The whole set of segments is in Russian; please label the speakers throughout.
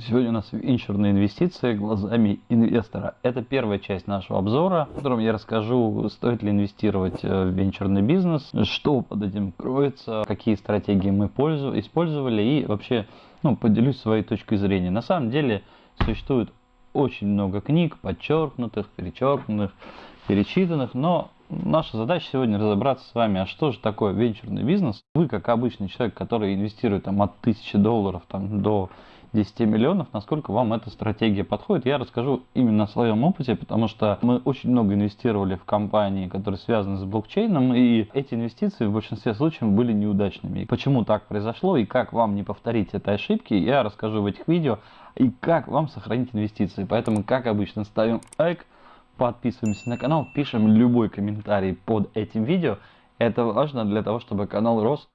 Speaker 1: Сегодня у нас венчурные инвестиции глазами инвестора. Это первая часть нашего обзора, в котором я расскажу, стоит ли инвестировать э, в венчурный бизнес, что под этим кроется, какие стратегии мы использовали и вообще ну, поделюсь своей точкой зрения. На самом деле существует очень много книг, подчеркнутых, перечеркнутых, перечитанных, но наша задача сегодня разобраться с вами, а что же такое венчурный бизнес. Вы, как обычный человек, который инвестирует там, от 1000 долларов там, до 10 миллионов, насколько вам эта стратегия подходит. Я расскажу именно о своем опыте, потому что мы очень много инвестировали в компании, которые связаны с блокчейном, и эти инвестиции в большинстве случаев были неудачными. Почему так произошло и как вам не повторить этой ошибки, я расскажу в этих видео, и как вам сохранить инвестиции. Поэтому, как обычно, ставим лайк, подписываемся на канал, пишем любой комментарий под этим видео. Это важно для того, чтобы канал рос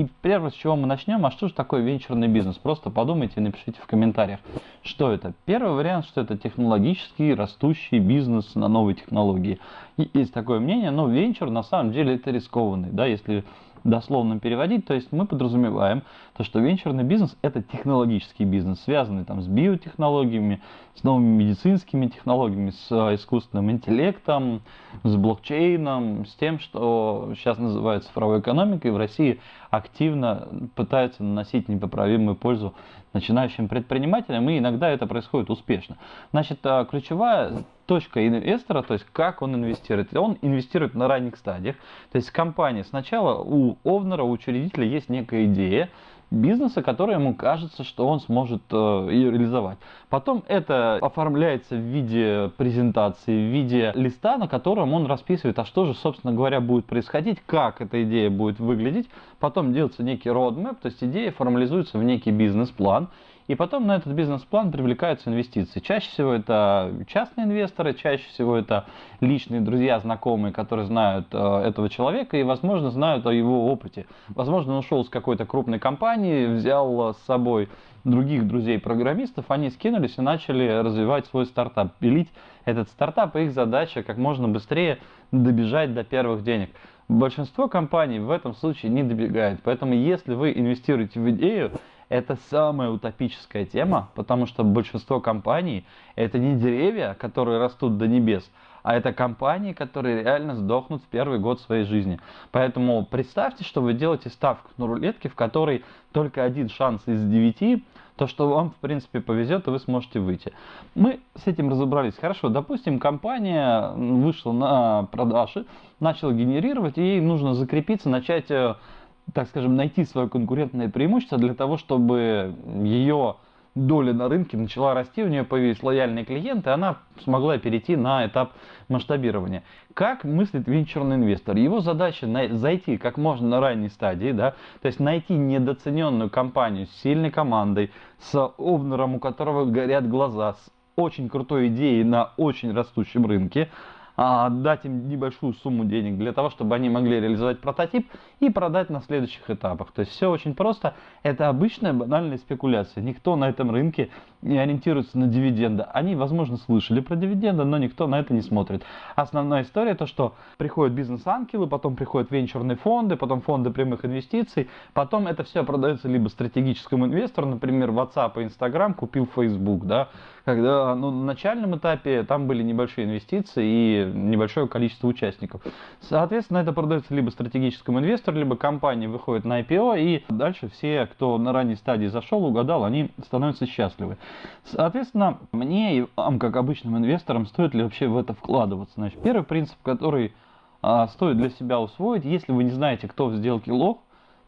Speaker 1: И первое, с чего мы начнем, а что же такое венчурный бизнес? Просто подумайте и напишите в комментариях, что это. Первый вариант, что это технологический растущий бизнес на новые технологии. И есть такое мнение, но венчур на самом деле это рискованный. Да, если дословно переводить, то есть мы подразумеваем, то, что венчурный бизнес это технологический бизнес, связанный там с биотехнологиями, с новыми медицинскими технологиями, с э, искусственным интеллектом, с блокчейном, с тем, что сейчас называется цифровой экономикой. В России активно пытаются наносить непоправимую пользу начинающим предпринимателям, и иногда это происходит успешно. Значит, э, ключевая точка инвестора, то есть как он инвестирует. Он инвестирует на ранних стадиях. То есть компания сначала у овнера, у учредителя есть некая идея, бизнеса, который ему кажется, что он сможет э, ее реализовать. Потом это оформляется в виде презентации, в виде листа, на котором он расписывает, а что же, собственно говоря, будет происходить, как эта идея будет выглядеть. Потом делается некий roadmap, то есть идея формализуется в некий бизнес-план. И потом на этот бизнес-план привлекаются инвестиции. Чаще всего это частные инвесторы, чаще всего это личные друзья, знакомые, которые знают э, этого человека и, возможно, знают о его опыте. Возможно, он ушел с какой-то крупной компании, взял с собой других друзей-программистов, они скинулись и начали развивать свой стартап, пилить этот стартап, и их задача как можно быстрее добежать до первых денег. Большинство компаний в этом случае не добегает, поэтому если вы инвестируете в идею, это самая утопическая тема, потому что большинство компаний это не деревья, которые растут до небес, а это компании, которые реально сдохнут в первый год своей жизни. Поэтому представьте, что вы делаете ставку на рулетке, в которой только один шанс из девяти, то что вам в принципе повезет и вы сможете выйти. Мы с этим разобрались. Хорошо, допустим, компания вышла на продажи, начала генерировать, и ей нужно закрепиться, начать э, так скажем, найти свое конкурентное преимущество для того, чтобы ее доля на рынке начала расти, у нее появились лояльные клиенты, она смогла перейти на этап масштабирования. Как мыслит венчурный инвестор? Его задача зайти как можно на ранней стадии, да, то есть найти недооцененную компанию с сильной командой, с овнером, у которого горят глаза, с очень крутой идеей на очень растущем рынке, а, дать им небольшую сумму денег для того, чтобы они могли реализовать прототип и продать на следующих этапах. То есть все очень просто. Это обычная банальная спекуляция. Никто на этом рынке не ориентируется на дивиденды. Они, возможно, слышали про дивиденды, но никто на это не смотрит. Основная история то, что приходят бизнес-ангелы, потом приходят венчурные фонды, потом фонды прямых инвестиций, потом это все продается либо стратегическому инвестору, например, WhatsApp и Instagram купил Facebook, да, когда ну, на начальном этапе там были небольшие инвестиции и небольшое количество участников. Соответственно, это продается либо стратегическому инвестору, либо компания выходит на IPO, и дальше все, кто на ранней стадии зашел, угадал, они становятся счастливы. Соответственно, мне и вам, как обычным инвесторам, стоит ли вообще в это вкладываться? Значит, первый принцип, который а, стоит для себя усвоить, если вы не знаете, кто в сделке лох,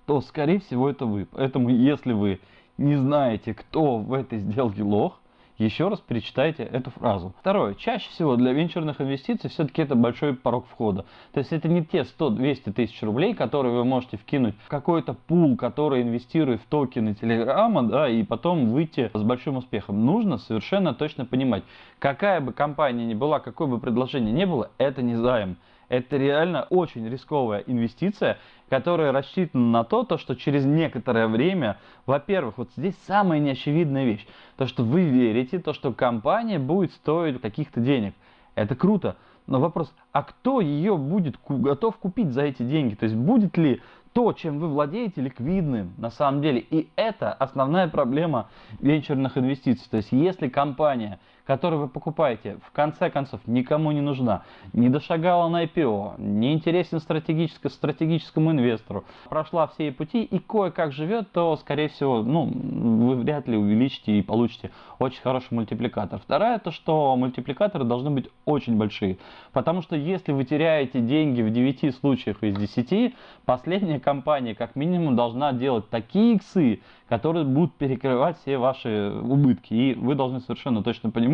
Speaker 1: то, скорее всего, это вы. Поэтому, если вы не знаете, кто в этой сделке лох, еще раз перечитайте эту фразу. Второе. Чаще всего для венчурных инвестиций все-таки это большой порог входа. То есть это не те 100-200 тысяч рублей, которые вы можете вкинуть в какой-то пул, который инвестирует в токены Телеграма, да, и потом выйти с большим успехом. Нужно совершенно точно понимать, какая бы компания ни была, какое бы предложение ни было, это не займ. Это реально очень рисковая инвестиция, которая рассчитана на то, то, что через некоторое время, во-первых, вот здесь самая неочевидная вещь, то, что вы верите, то, что компания будет стоить каких-то денег. Это круто. Но вопрос, а кто ее будет готов купить за эти деньги? То есть будет ли то, чем вы владеете, ликвидным на самом деле. И это основная проблема венчурных инвестиций. То есть если компания которую вы покупаете, в конце концов никому не нужна, не дошагала на IPO, не интересен стратегическому инвестору, прошла все пути и кое-как живет, то, скорее всего, ну, вы вряд ли увеличите и получите очень хороший мультипликатор. Второе, то что мультипликаторы должны быть очень большие, потому что если вы теряете деньги в 9 случаях из 10, последняя компания как минимум должна делать такие иксы, которые будут перекрывать все ваши убытки. И вы должны совершенно точно понимать,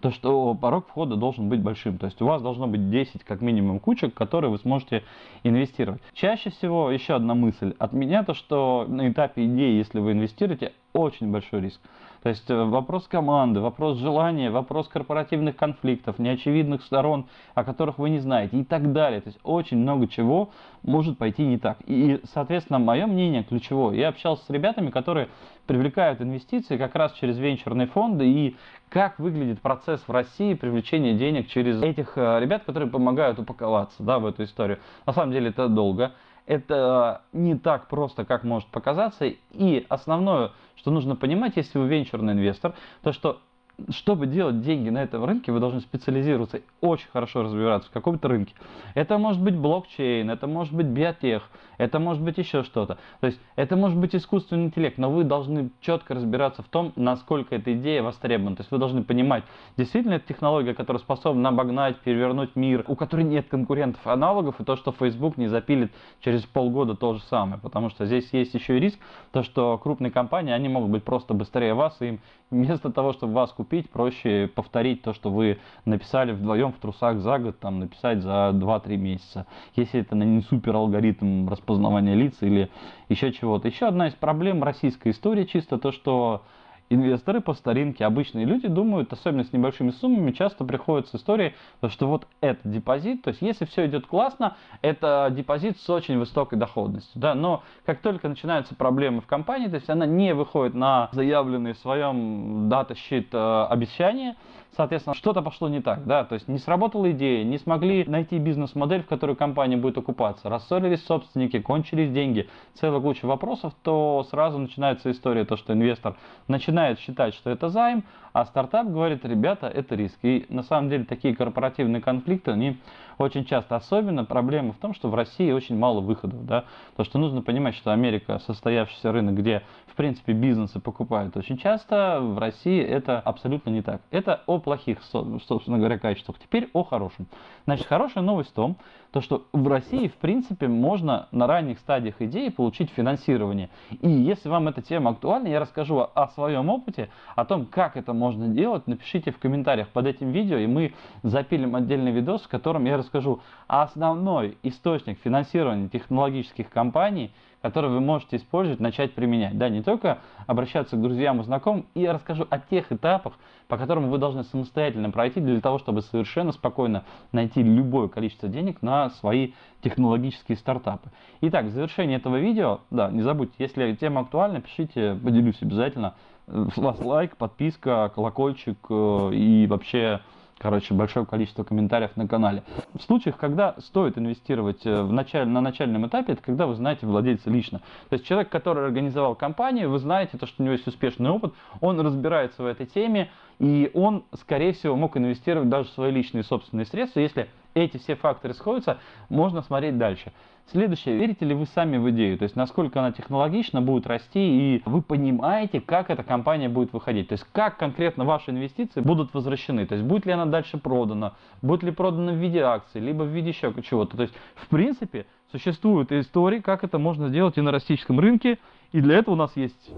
Speaker 1: то, что порог входа должен быть большим. То есть у вас должно быть 10 как минимум кучек, которые вы сможете инвестировать. Чаще всего еще одна мысль от меня, то что на этапе идеи, если вы инвестируете, очень большой риск. То есть э, вопрос команды, вопрос желания, вопрос корпоративных конфликтов, неочевидных сторон, о которых вы не знаете и так далее. То есть очень много чего может пойти не так. И, соответственно, мое мнение ключевое. Я общался с ребятами, которые привлекают инвестиции как раз через венчурные фонды и как выглядит процесс в России привлечения денег через этих э, ребят, которые помогают упаковаться да, в эту историю. На самом деле это долго это не так просто, как может показаться. И основное, что нужно понимать, если вы венчурный инвестор, то что чтобы делать деньги на этом рынке, вы должны специализироваться, очень хорошо разбираться в каком-то рынке. Это может быть блокчейн, это может быть биотех, это может быть еще что-то. То есть это может быть искусственный интеллект, но вы должны четко разбираться в том, насколько эта идея востребована. То есть вы должны понимать, действительно это технология, которая способна обогнать, перевернуть мир, у которой нет конкурентов, аналогов, и то, что Facebook не запилит через полгода то же самое. Потому что здесь есть еще и риск, то, что крупные компании, они могут быть просто быстрее вас, и им вместо того, чтобы вас купить, проще повторить то, что вы написали вдвоем в трусах за год, там написать за 2-3 месяца. Если это не супер алгоритм распознавания лиц или еще чего-то. Еще одна из проблем российской истории чисто то, что инвесторы по старинке, обычные люди думают, особенно с небольшими суммами, часто приходят с историей, что вот это депозит, то есть если все идет классно, это депозит с очень высокой доходностью, да, но как только начинаются проблемы в компании, то есть она не выходит на заявленные в своем дата-щит э, обещания, соответственно, что-то пошло не так, да, то есть не сработала идея, не смогли найти бизнес-модель, в которую компания будет окупаться, рассорились собственники, кончились деньги, целая куча вопросов, то сразу начинается история, то, что инвестор начинает считать, что это займ, а стартап говорит, ребята, это риск. И на самом деле такие корпоративные конфликты, они очень часто. Особенно проблема в том, что в России очень мало выходов. Да? То, что нужно понимать, что Америка состоявшийся рынок, где в принципе бизнесы покупают очень часто, в России это абсолютно не так. Это о плохих, собственно говоря, качествах. Теперь о хорошем. Значит, хорошая новость в том, то, что в России, в принципе, можно на ранних стадиях идеи получить финансирование. И если вам эта тема актуальна, я расскажу о своем опыте, о том, как это можно делать. Напишите в комментариях под этим видео, и мы запилим отдельный видос, в котором я расскажу основной источник финансирования технологических компаний – которые вы можете использовать, начать применять. Да, не только обращаться к друзьям и знакомым, и я расскажу о тех этапах, по которым вы должны самостоятельно пройти для того, чтобы совершенно спокойно найти любое количество денег на свои технологические стартапы. Итак, в завершении этого видео, да, не забудьте, если тема актуальна, пишите, поделюсь обязательно. Вас лайк, подписка, колокольчик э, и вообще короче, большое количество комментариев на канале. В случаях, когда стоит инвестировать э, в началь, на начальном этапе, это когда вы знаете владельца лично. То есть человек, который организовал компанию, вы знаете, то, что у него есть успешный опыт, он разбирается в этой теме, и он, скорее всего, мог инвестировать даже свои личные собственные средства, если эти все факторы сходятся, можно смотреть дальше. Следующее, верите ли вы сами в идею, то есть насколько она технологично будет расти и вы понимаете, как эта компания будет выходить, то есть как конкретно ваши инвестиции будут возвращены, то есть будет ли она дальше продана, будет ли продана в виде акций, либо в виде еще чего-то. То есть в принципе существуют истории, как это можно сделать и на российском рынке, и для этого у нас есть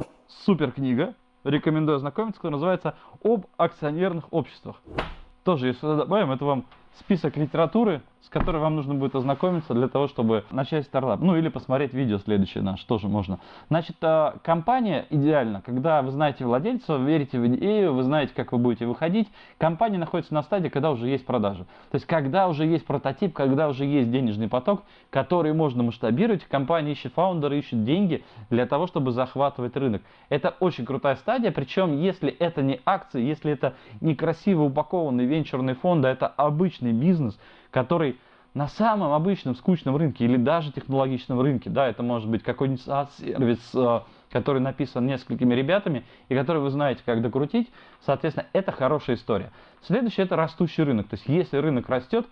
Speaker 1: супер книга, рекомендую ознакомиться, которая называется «Об акционерных обществах». Тоже, если добавим, это вам список литературы, с которой вам нужно будет ознакомиться для того, чтобы начать стартап. Ну или посмотреть видео следующее наше, тоже можно. Значит, а, компания идеально, когда вы знаете владельца, верите в идею, вы знаете, как вы будете выходить. Компания находится на стадии, когда уже есть продажи. То есть, когда уже есть прототип, когда уже есть денежный поток, который можно масштабировать, компания ищет фаундера, ищет деньги для того, чтобы захватывать рынок. Это очень крутая стадия, причем если это не акции, если это не красиво упакованный венчурный фонд, а это обычный бизнес, который на самом обычном скучном рынке или даже технологичном рынке, да, это может быть какой-нибудь сервис, э, который написан несколькими ребятами и который вы знаете, как докрутить, соответственно, это хорошая история. Следующее это растущий рынок. То есть, если рынок растет,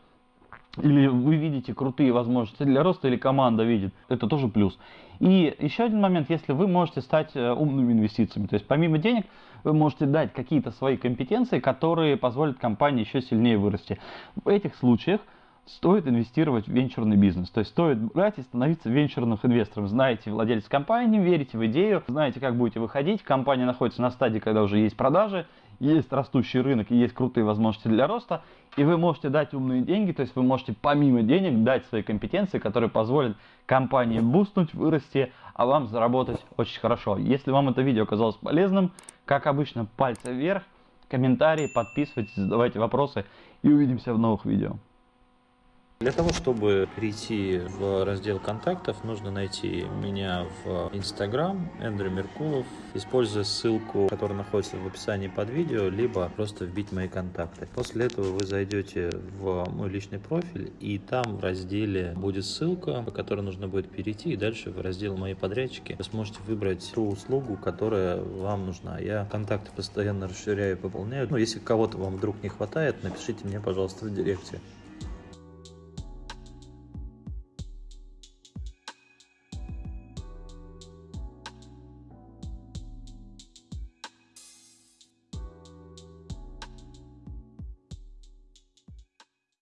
Speaker 1: или вы видите крутые возможности для роста, или команда видит, это тоже плюс. И еще один момент, если вы можете стать э, умными инвестициями, то есть помимо денег, вы можете дать какие-то свои компетенции, которые позволят компании еще сильнее вырасти. В этих случаях стоит инвестировать в венчурный бизнес. То есть стоит брать и становиться венчурным инвестором. Знаете владелец компании, верите в идею, знаете, как будете выходить. Компания находится на стадии, когда уже есть продажи, есть растущий рынок и есть крутые возможности для роста, и вы можете дать умные деньги, то есть вы можете помимо денег дать свои компетенции, которые позволят компании бустнуть, вырасти, а вам заработать очень хорошо. Если вам это видео оказалось полезным, как обычно, пальцы вверх, комментарии, подписывайтесь, задавайте вопросы и увидимся в новых видео.
Speaker 2: Для того, чтобы перейти в раздел контактов, нужно найти меня в Instagram, Эндрю Меркулов, используя ссылку, которая находится в описании под видео, либо просто вбить мои контакты. После этого вы зайдете в мой личный профиль, и там в разделе будет ссылка, по которой нужно будет перейти, и дальше в раздел «Мои подрядчики» вы сможете выбрать ту услугу, которая вам нужна. Я контакты постоянно расширяю и пополняю. Ну, если кого-то вам вдруг не хватает, напишите мне, пожалуйста, в директе.